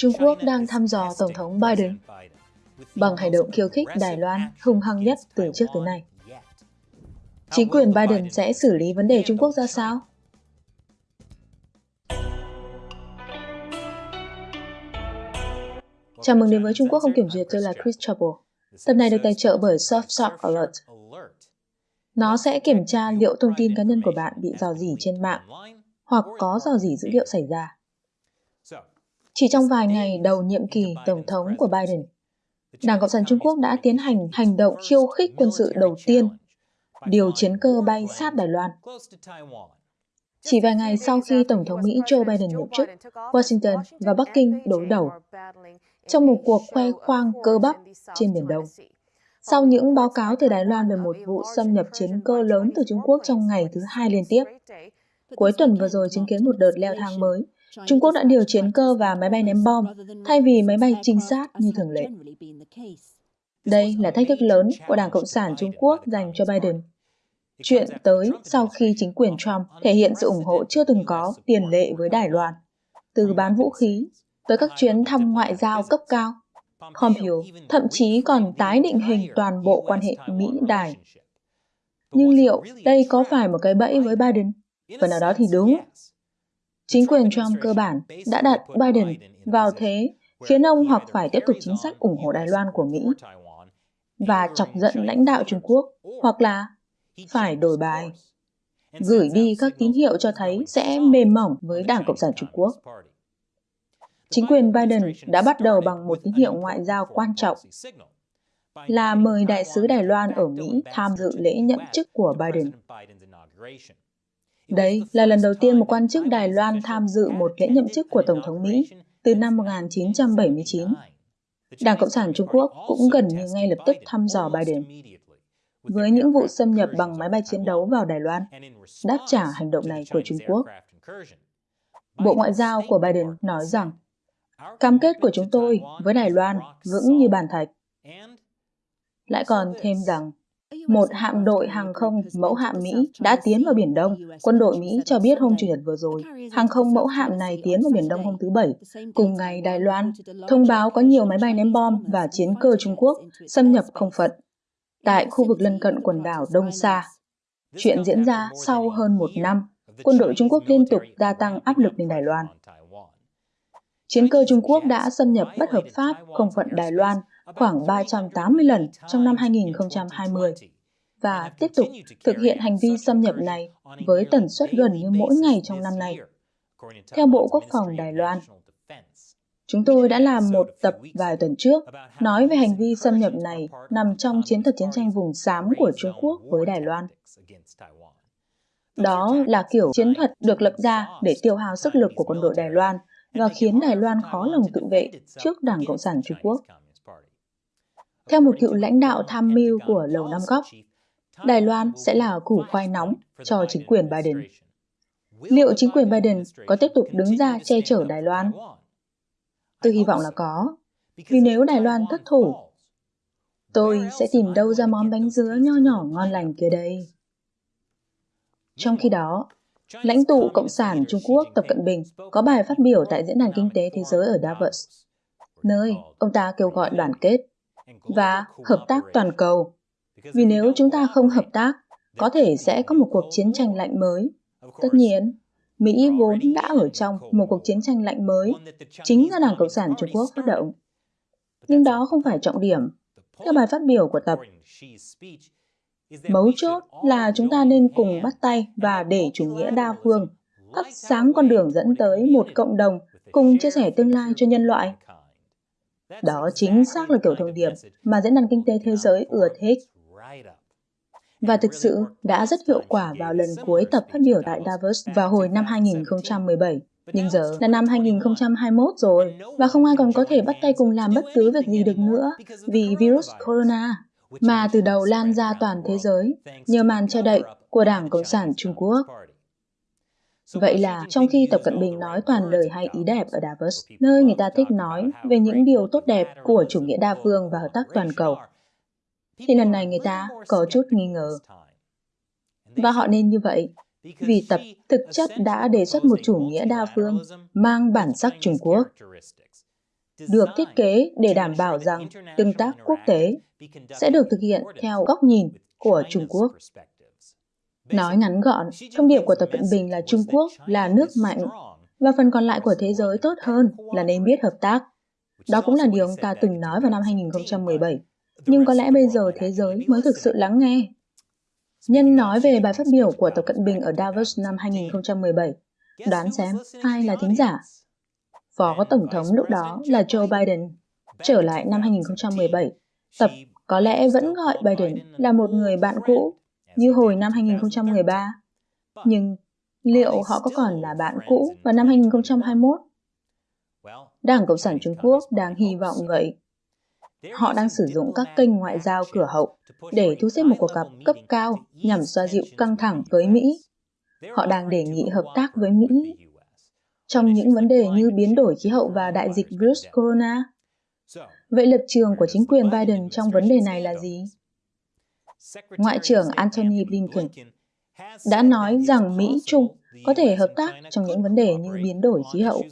Trung Quốc đang thăm dò Tổng thống Biden bằng hành động khiêu khích Đài Loan hung hăng nhất từ trước tới nay. Chính quyền Biden sẽ xử lý vấn đề Trung Quốc ra sao? Chào mừng đến với Trung Quốc không kiểm duyệt, tôi là Chris Trouble. Tập này được tài trợ bởi Surfshark Alert. Nó sẽ kiểm tra liệu thông tin cá nhân của bạn bị dò dỉ trên mạng hoặc có dò dỉ dữ liệu xảy ra. Chỉ trong vài ngày đầu nhiệm kỳ Tổng thống của Biden, Đảng Cộng sản Trung Quốc đã tiến hành hành động khiêu khích quân sự đầu tiên, điều chiến cơ bay sát Đài Loan. Chỉ vài ngày sau khi Tổng thống Mỹ Joe Biden nhậm chức, Washington và Bắc Kinh đối đầu trong một cuộc khoe khoang cơ bắp trên Biển Đông. Sau những báo cáo từ Đài Loan về một vụ xâm nhập chiến cơ lớn từ Trung Quốc trong ngày thứ hai liên tiếp, cuối tuần vừa rồi chứng kiến một đợt leo thang mới Trung Quốc đã điều chiến cơ và máy bay ném bom thay vì máy bay trinh sát như thường lệ. Đây là thách thức lớn của Đảng Cộng sản Trung Quốc dành cho Biden. Chuyện tới sau khi chính quyền Trump thể hiện sự ủng hộ chưa từng có tiền lệ với Đài Loan, từ bán vũ khí tới các chuyến thăm ngoại giao cấp cao. Pompeo thậm chí còn tái định hình toàn bộ quan hệ Mỹ-Đài. Nhưng liệu đây có phải một cái bẫy với Biden? Phần nào đó thì đúng, Chính quyền Trump cơ bản đã đặt Biden vào thế khiến ông hoặc phải tiếp tục chính sách ủng hộ Đài Loan của Mỹ và chọc giận lãnh đạo Trung Quốc hoặc là phải đổi bài, gửi đi các tín hiệu cho thấy sẽ mềm mỏng với Đảng Cộng sản Trung Quốc. Chính quyền Biden đã bắt đầu bằng một tín hiệu ngoại giao quan trọng là mời đại sứ Đài Loan ở Mỹ tham dự lễ nhậm chức của Biden. Đây là lần đầu tiên một quan chức Đài Loan tham dự một lễ nhậm chức của Tổng thống Mỹ từ năm 1979. Đảng Cộng sản Trung Quốc cũng gần như ngay lập tức thăm dò Biden. Với những vụ xâm nhập bằng máy bay chiến đấu vào Đài Loan, đáp trả hành động này của Trung Quốc. Bộ Ngoại giao của Biden nói rằng, cam kết của chúng tôi với Đài Loan vững như bàn thạch. Lại còn thêm rằng, một hạm đội hàng không mẫu hạm Mỹ đã tiến vào Biển Đông. Quân đội Mỹ cho biết hôm Chủ nhật vừa rồi, hàng không mẫu hạm này tiến vào Biển Đông hôm thứ Bảy. Cùng ngày, Đài Loan thông báo có nhiều máy bay ném bom và chiến cơ Trung Quốc xâm nhập không phận tại khu vực lân cận quần đảo Đông Sa. Chuyện diễn ra sau hơn một năm, quân đội Trung Quốc liên tục gia tăng áp lực lên Đài Loan. Chiến cơ Trung Quốc đã xâm nhập bất hợp pháp không phận Đài Loan khoảng 380 lần trong năm 2020 và tiếp tục thực hiện hành vi xâm nhập này với tần suất gần như mỗi ngày trong năm nay. Theo Bộ Quốc phòng Đài Loan, chúng tôi đã làm một tập vài tuần trước nói về hành vi xâm nhập này nằm trong chiến thuật chiến tranh vùng xám của Trung Quốc với Đài Loan. Đó là kiểu chiến thuật được lập ra để tiêu hao sức lực của quân đội Đài Loan và khiến Đài Loan khó lòng tự vệ trước Đảng Cộng sản Trung Quốc. Theo một cựu lãnh đạo tham mưu của Lầu Năm Góc, Đài Loan sẽ là củ khoai nóng cho chính quyền Biden. Liệu chính quyền Biden có tiếp tục đứng ra che chở Đài Loan? Tôi hy vọng là có, vì nếu Đài Loan thất thủ, tôi sẽ tìm đâu ra món bánh dứa nho nhỏ ngon lành kia đây. Trong khi đó, lãnh tụ Cộng sản Trung Quốc Tập Cận Bình có bài phát biểu tại Diễn đàn Kinh tế Thế giới ở Davos, nơi ông ta kêu gọi đoàn kết và hợp tác toàn cầu. Vì nếu chúng ta không hợp tác, có thể sẽ có một cuộc chiến tranh lạnh mới. Tất nhiên, Mỹ vốn đã ở trong một cuộc chiến tranh lạnh mới, chính do Đảng Cộng sản Trung Quốc phát động. Nhưng đó không phải trọng điểm. Theo bài phát biểu của Tập, mấu chốt là chúng ta nên cùng bắt tay và để chủ nghĩa đa phương thắp sáng con đường dẫn tới một cộng đồng cùng chia sẻ tương lai cho nhân loại. Đó chính xác là kiểu thông điệp mà Diễn đàn Kinh tế Thế giới ưa thích. Và thực sự đã rất hiệu quả vào lần cuối tập phát biểu tại Davos vào hồi năm 2017. Nhưng giờ là năm 2021 rồi, và không ai còn có thể bắt tay cùng làm bất cứ việc gì được nữa vì virus corona, mà từ đầu lan ra toàn thế giới nhờ màn che đậy của Đảng Cộng sản Trung Quốc. Vậy là trong khi Tập Cận Bình nói toàn lời hay ý đẹp ở Davos, nơi người ta thích nói về những điều tốt đẹp của chủ nghĩa đa phương và hợp tác toàn cầu, thì lần này người ta có chút nghi ngờ. Và họ nên như vậy, vì Tập thực chất đã đề xuất một chủ nghĩa đa phương mang bản sắc Trung Quốc. được thiết kế để đảm bảo rằng tương tác quốc tế sẽ được thực hiện theo góc nhìn của Trung Quốc. Nói ngắn gọn, thông điệp của Tập Cận Bình là Trung Quốc là nước mạnh và phần còn lại của thế giới tốt hơn là nên biết hợp tác. Đó cũng là điều ông ta từng nói vào năm 2017. Nhưng có lẽ bây giờ thế giới mới thực sự lắng nghe. Nhân nói về bài phát biểu của Tập Cận Bình ở Davos năm 2017. Đoán xem ai là thính giả? Phó Tổng thống lúc đó là Joe Biden. Trở lại năm 2017, Tập có lẽ vẫn gọi Biden là một người bạn cũ như hồi năm 2013. Nhưng liệu họ có còn là bạn cũ vào năm 2021? Đảng Cộng sản Trung Quốc đang hy vọng vậy. Họ đang sử dụng các kênh ngoại giao cửa hậu để thu xếp một cuộc gặp cấp cao nhằm xoa dịu căng thẳng với Mỹ. Họ đang đề nghị hợp tác với Mỹ trong những vấn đề như biến đổi khí hậu và đại dịch virus corona. Vậy lập trường của chính quyền Biden trong vấn đề này là gì? Ngoại trưởng Antony Blinken đã nói rằng Mỹ-Trung có thể hợp tác trong những vấn đề như biến đổi khí hậu.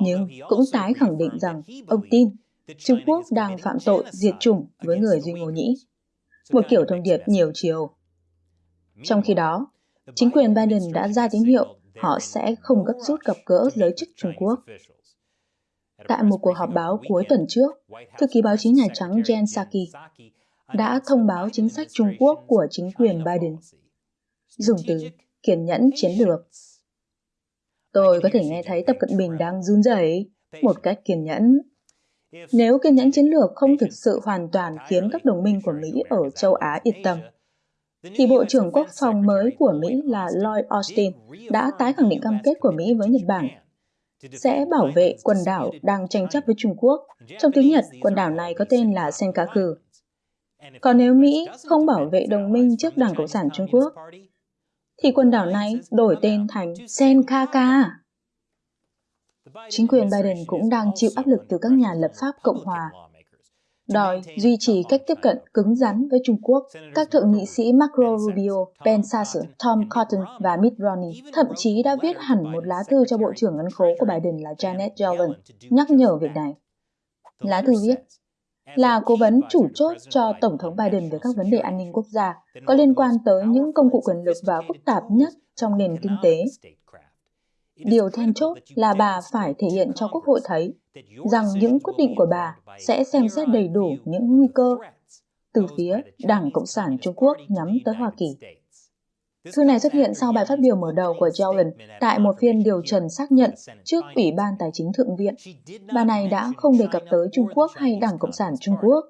Nhưng cũng tái khẳng định rằng ông tin Trung Quốc đang phạm tội diệt chủng với người Duy Ngô Nhĩ. Một kiểu thông điệp nhiều chiều. Trong khi đó, chính quyền Biden đã ra tín hiệu họ sẽ không gấp rút gặp gỡ giới chức Trung Quốc. Tại một cuộc họp báo cuối tuần trước, thư ký báo chí Nhà Trắng Jen Psaki đã thông báo chính sách Trung Quốc của chính quyền Biden. Dùng từ kiên nhẫn chiến lược. Tôi có thể nghe thấy Tập Cận Bình đang run rẩy một cách kiên nhẫn. Nếu kiên nhẫn chiến lược không thực sự hoàn toàn khiến các đồng minh của Mỹ ở châu Á yên tâm, thì Bộ trưởng Quốc phòng mới của Mỹ là Lloyd Austin đã tái khẳng định cam kết của Mỹ với Nhật Bản sẽ bảo vệ quần đảo đang tranh chấp với Trung Quốc. Trong tiếng Nhật, quần đảo này có tên là Senkaku. Còn nếu Mỹ không bảo vệ đồng minh trước Đảng Cộng sản Trung Quốc, thì quần đảo này đổi tên thành Senkaka. Chính quyền Biden cũng đang chịu áp lực từ các nhà lập pháp Cộng hòa đòi duy trì cách tiếp cận cứng rắn với Trung Quốc. Các thượng nghị sĩ Marco Rubio, Ben Sasse, Tom Cotton và Mitt Romney thậm chí đã viết hẳn một lá thư cho Bộ trưởng Ngân khố của Biden là Janet Yellen nhắc nhở việc này. Lá thư viết, là cố vấn chủ chốt cho Tổng thống Biden về các vấn đề an ninh quốc gia có liên quan tới những công cụ quyền lực và phức tạp nhất trong nền kinh tế. Điều then chốt là bà phải thể hiện cho Quốc hội thấy rằng những quyết định của bà sẽ xem xét đầy đủ những nguy cơ từ phía Đảng Cộng sản Trung Quốc nhắm tới Hoa Kỳ. Thư này xuất hiện sau bài phát biểu mở đầu của Yellen tại một phiên điều trần xác nhận trước Ủy ban Tài chính Thượng viện. Bà này đã không đề cập tới Trung Quốc hay Đảng Cộng sản Trung Quốc.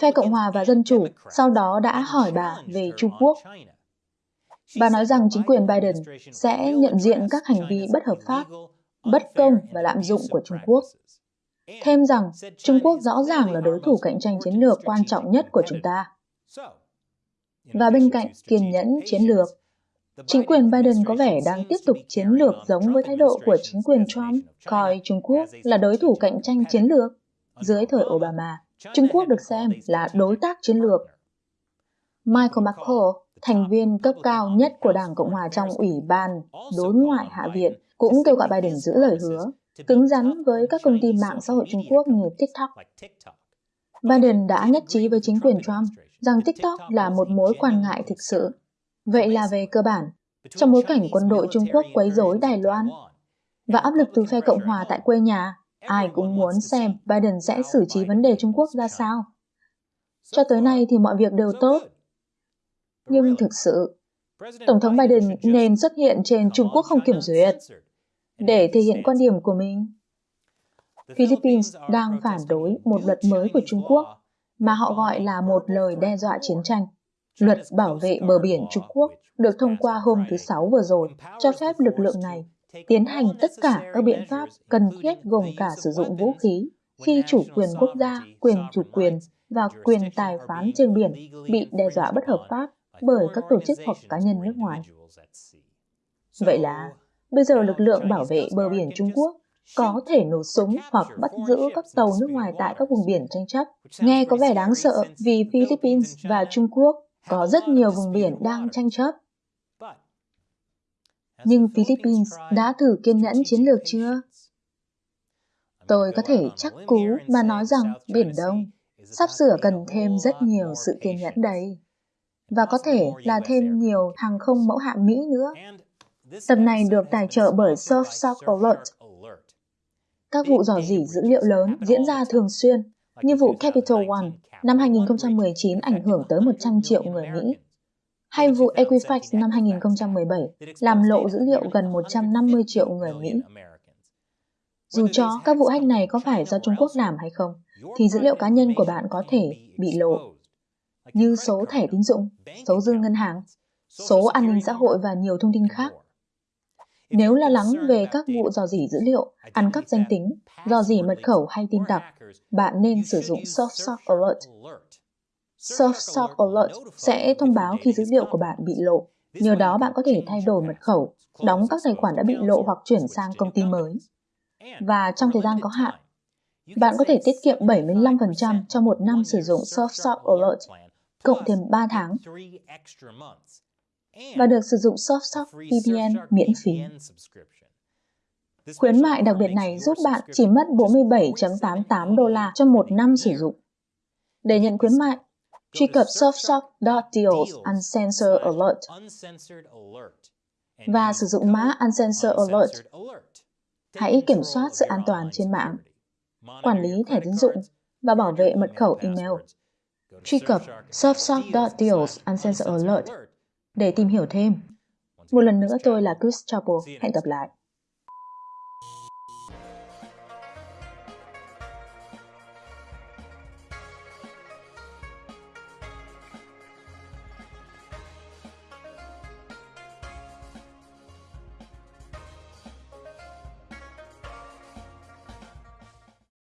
Phe Cộng hòa và Dân chủ sau đó đã hỏi bà về Trung Quốc. Bà nói rằng chính quyền Biden sẽ nhận diện các hành vi bất hợp pháp, bất công và lạm dụng của Trung Quốc. Thêm rằng Trung Quốc rõ ràng là đối thủ cạnh tranh chiến lược quan trọng nhất của chúng ta. Và bên cạnh kiên nhẫn chiến lược, chính quyền Biden có vẻ đang tiếp tục chiến lược giống với thái độ của chính quyền Trump, coi Trung Quốc là đối thủ cạnh tranh chiến lược. Dưới thời Obama, Trung Quốc được xem là đối tác chiến lược. Michael McCall, thành viên cấp cao nhất của Đảng Cộng hòa trong Ủy ban Đối ngoại Hạ viện, cũng kêu gọi Biden giữ lời hứa cứng rắn với các công ty mạng xã hội Trung Quốc như TikTok. Biden đã nhất trí với chính quyền Trump rằng TikTok là một mối quan ngại thực sự. Vậy là về cơ bản, trong bối cảnh quân đội Trung Quốc quấy rối Đài Loan và áp lực từ phe Cộng hòa tại quê nhà, ai cũng muốn xem Biden sẽ xử trí vấn đề Trung Quốc ra sao. Cho tới nay thì mọi việc đều tốt. Nhưng thực sự, Tổng thống Biden nên xuất hiện trên Trung Quốc không kiểm duyệt để thể hiện quan điểm của mình. Philippines đang phản đối một luật mới của Trung Quốc mà họ gọi là một lời đe dọa chiến tranh. Luật bảo vệ bờ biển Trung Quốc được thông qua hôm thứ Sáu vừa rồi cho phép lực lượng này tiến hành tất cả các biện pháp cần thiết gồm cả sử dụng vũ khí khi chủ quyền quốc gia, quyền chủ quyền và quyền tài phán trên biển bị đe dọa bất hợp pháp bởi các tổ chức hoặc cá nhân nước ngoài. Vậy là Bây giờ lực lượng bảo vệ bờ biển Trung Quốc có thể nổ súng hoặc bắt giữ các tàu nước ngoài tại các vùng biển tranh chấp. Nghe có vẻ đáng sợ vì Philippines và Trung Quốc có rất nhiều vùng biển đang tranh chấp. Nhưng Philippines đã thử kiên nhẫn chiến lược chưa? Tôi có thể chắc cú mà nói rằng Biển Đông sắp sửa cần thêm rất nhiều sự kiên nhẫn đấy. Và có thể là thêm nhiều hàng không mẫu hạm Mỹ nữa. Tập này được tài trợ bởi Surf Shock Alert. Các vụ dò dỉ dữ liệu lớn diễn ra thường xuyên, như vụ Capital One năm 2019 ảnh hưởng tới 100 triệu người Mỹ, hay vụ Equifax năm 2017 làm lộ dữ liệu gần 150 triệu người Mỹ. Dù cho các vụ hack này có phải do Trung Quốc làm hay không, thì dữ liệu cá nhân của bạn có thể bị lộ, như số thẻ tín dụng, số dư ngân hàng, số an ninh xã hội và nhiều thông tin khác. Nếu lo lắng về các vụ dò dỉ dữ liệu, ăn cắp danh tính, dò dỉ mật khẩu hay tin tặc, bạn nên sử dụng SoftSock Alert. SoftSock Alert sẽ thông báo khi dữ liệu của bạn bị lộ. Nhờ đó bạn có thể thay đổi mật khẩu, đóng các tài khoản đã bị lộ hoặc chuyển sang công ty mới. Và trong thời gian có hạn, bạn có thể tiết kiệm 75% cho một năm sử dụng SoftSock Alert, cộng thêm 3 tháng và được sử dụng SoftSock VPN miễn phí. Khuyến mại đặc biệt này giúp bạn chỉ mất 47.88 đô la cho một năm sử dụng. Để nhận khuyến mại, truy cập softsock.deals uncensored alert. và sử dụng mã uncensored alert. Hãy kiểm soát sự an toàn trên mạng, quản lý thẻ tín dụng và bảo vệ mật khẩu email. Truy cập softsock.deals uncensored alert để tìm hiểu thêm. Một lần nữa tôi là Chris Chappell. Hẹn gặp lại.